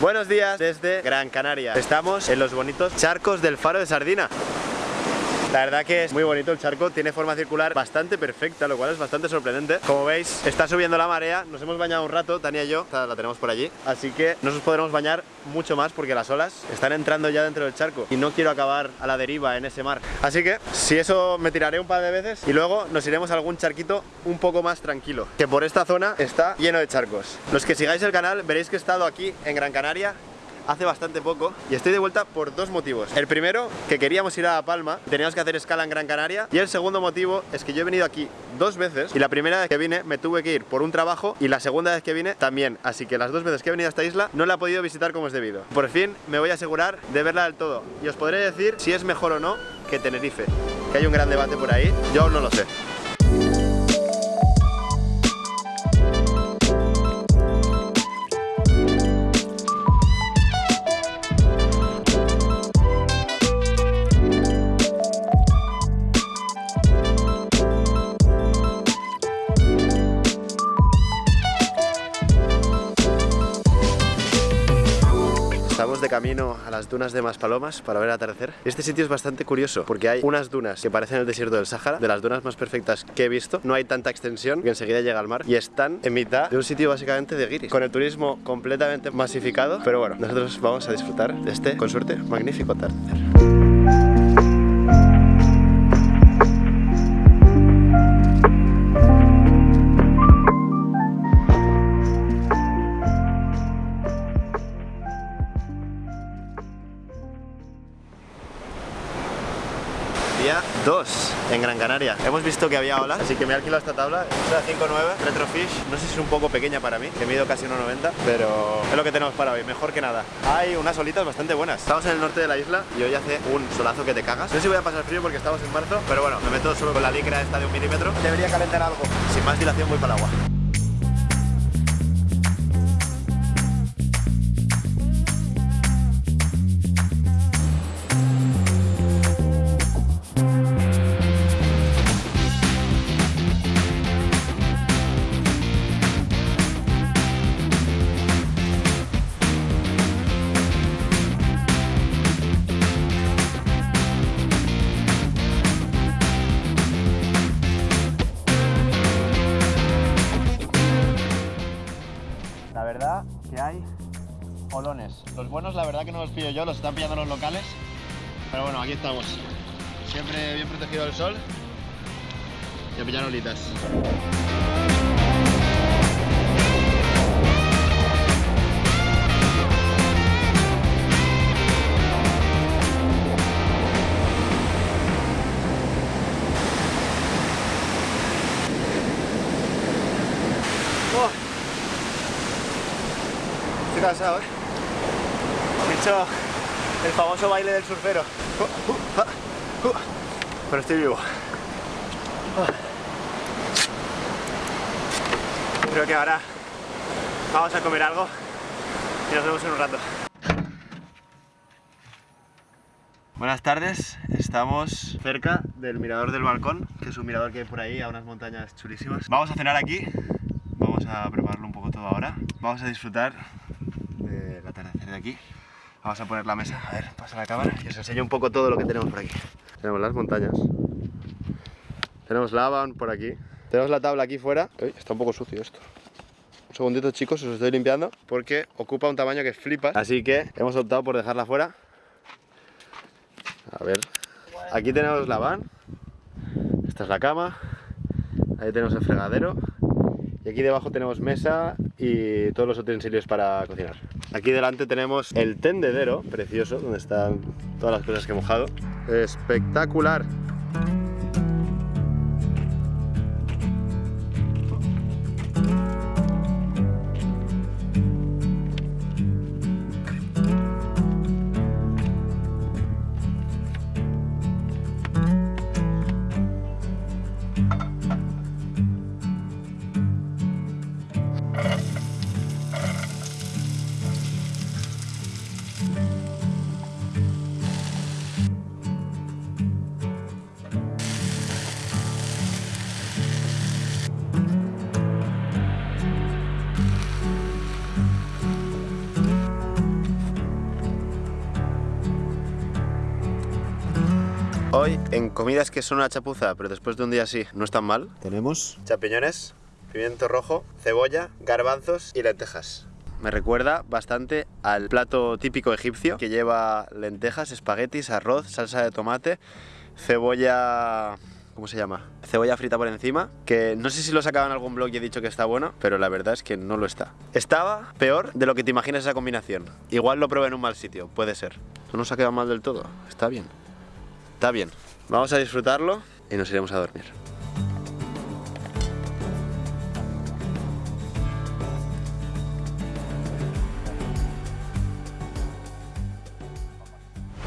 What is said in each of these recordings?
Buenos días desde Gran Canaria. Estamos en los bonitos charcos del Faro de Sardina. La verdad que es muy bonito el charco, tiene forma circular bastante perfecta, lo cual es bastante sorprendente. Como veis, está subiendo la marea, nos hemos bañado un rato, Tania y yo, la tenemos por allí, así que no nos podremos bañar mucho más porque las olas están entrando ya dentro del charco y no quiero acabar a la deriva en ese mar. Así que, si eso, me tiraré un par de veces y luego nos iremos a algún charquito un poco más tranquilo, que por esta zona está lleno de charcos. Los que sigáis el canal veréis que he estado aquí en Gran Canaria hace bastante poco y estoy de vuelta por dos motivos. El primero, que queríamos ir a Palma, teníamos que hacer escala en Gran Canaria y el segundo motivo es que yo he venido aquí dos veces y la primera vez que vine me tuve que ir por un trabajo y la segunda vez que vine también, así que las dos veces que he venido a esta isla no la he podido visitar como es debido. Por fin me voy a asegurar de verla del todo y os podré decir si es mejor o no que Tenerife, que hay un gran debate por ahí, yo aún no lo sé. Camino a las dunas de Maspalomas para ver atardecer. Este sitio es bastante curioso porque hay unas dunas que parecen el desierto del Sáhara, de las dunas más perfectas que he visto. No hay tanta extensión que enseguida llega al mar y están en mitad de un sitio básicamente de guiris, con el turismo completamente masificado. Pero bueno, nosotros vamos a disfrutar de este, con suerte, magnífico atardecer. Gran Canaria. Hemos visto que había olas, así que me he alquilado esta tabla. Es la 5.9 Retrofish. No sé si es un poco pequeña para mí, que mido casi 1.90, pero es lo que tenemos para hoy, mejor que nada. Hay unas olitas bastante buenas. Estamos en el norte de la isla y hoy hace un solazo que te cagas. No sé si voy a pasar frío porque estamos en marzo, pero bueno, me meto solo con la licra esta de un milímetro. Debería calentar algo. Sin más dilación voy para el agua. La verdad que hay olones. Los buenos la verdad que no los pillo yo, los están pillando los locales. Pero bueno, aquí estamos. Siempre bien protegido del sol. Y a pillar olitas. Estoy cansado, ¿eh? He hecho el famoso baile del surfero. Pero estoy vivo. Creo que ahora vamos a comer algo y nos vemos en un rato. Buenas tardes, estamos cerca del mirador del balcón, que es un mirador que hay por ahí a unas montañas chulísimas. Vamos a cenar aquí, vamos a prepararlo un poco todo ahora. Vamos a disfrutar del atardecer de aquí. Vamos a poner la mesa, a ver, pasa la cámara y os enseño un poco todo lo que tenemos por aquí. Tenemos las montañas, tenemos lava por aquí, tenemos la tabla aquí fuera. Uy, está un poco sucio esto. Un segundito chicos, os estoy limpiando porque ocupa un tamaño que flipas. Así que hemos optado por dejarla fuera. A ver, aquí tenemos la van, esta es la cama, ahí tenemos el fregadero y aquí debajo tenemos mesa y todos los utensilios para cocinar. Aquí delante tenemos el tendedero, precioso, donde están todas las cosas que he mojado. Espectacular. Hoy en comidas que son una chapuza, pero después de un día así no están mal. Tenemos champiñones, pimiento rojo, cebolla, garbanzos y lentejas. Me recuerda bastante al plato típico egipcio que lleva lentejas, espaguetis, arroz, salsa de tomate, cebolla... ¿Cómo se llama? Cebolla frita por encima, que no sé si lo sacaba en algún blog y he dicho que está bueno, pero la verdad es que no lo está. Estaba peor de lo que te imaginas esa combinación. Igual lo probé en un mal sitio, puede ser. No nos ha quedado mal del todo, está bien. Está bien. Vamos a disfrutarlo y nos iremos a dormir.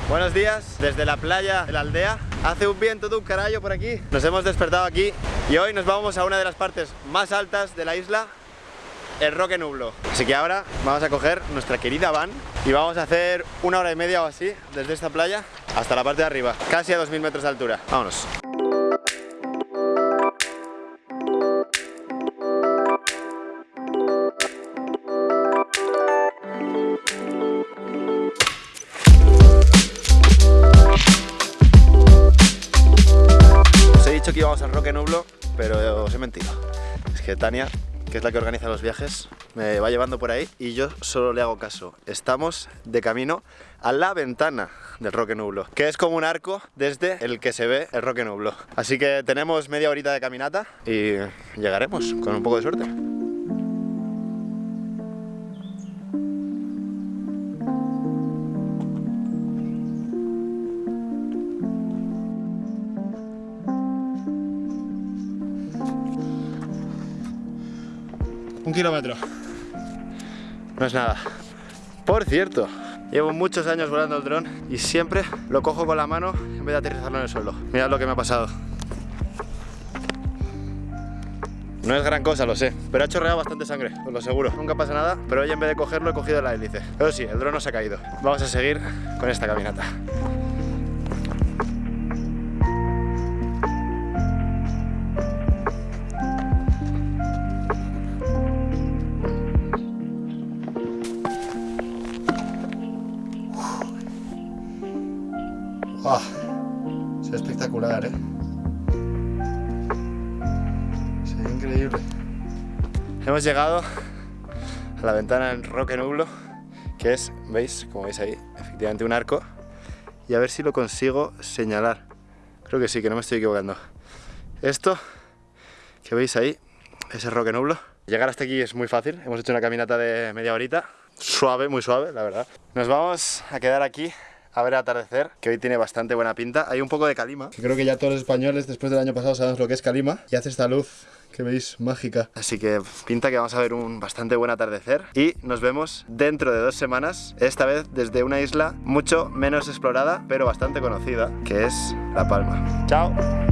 Buenos días, desde la playa de la aldea. Hace un viento de un carajo por aquí. Nos hemos despertado aquí y hoy nos vamos a una de las partes más altas de la isla, el Roque Nublo. Así que ahora vamos a coger nuestra querida van y vamos a hacer una hora y media o así desde esta playa hasta la parte de arriba, casi a 2000 metros de altura. Vámonos. que íbamos al Roque Nublo, pero os he mentido. Es que Tania, que es la que organiza los viajes, me va llevando por ahí y yo solo le hago caso. Estamos de camino a la ventana del Roque Nublo, que es como un arco desde el que se ve el Roque Nublo. Así que tenemos media horita de caminata y llegaremos con un poco de suerte. Un kilómetro. No es nada. Por cierto, llevo muchos años volando el dron y siempre lo cojo con la mano en vez de aterrizarlo en el suelo. Mirad lo que me ha pasado. No es gran cosa, lo sé, pero ha chorreado bastante sangre, os lo seguro. Nunca pasa nada, pero hoy en vez de cogerlo he cogido la hélice. Pero sí, el dron no se ha caído. Vamos a seguir con esta caminata. Se espectacular, ¿eh? Se increíble. Hemos llegado a la ventana del Roque Nublo, que es, ¿veis? Como veis ahí, efectivamente un arco. Y a ver si lo consigo señalar. Creo que sí, que no me estoy equivocando. Esto que veis ahí es el Roque Nublo. Llegar hasta aquí es muy fácil. Hemos hecho una caminata de media horita. Suave, muy suave, la verdad. Nos vamos a quedar aquí a ver atardecer, que hoy tiene bastante buena pinta. Hay un poco de calima. Creo que ya todos los españoles después del año pasado sabemos lo que es calima. Y hace esta luz que veis mágica. Así que pinta que vamos a ver un bastante buen atardecer. Y nos vemos dentro de dos semanas, esta vez desde una isla mucho menos explorada, pero bastante conocida, que es La Palma. ¡Chao!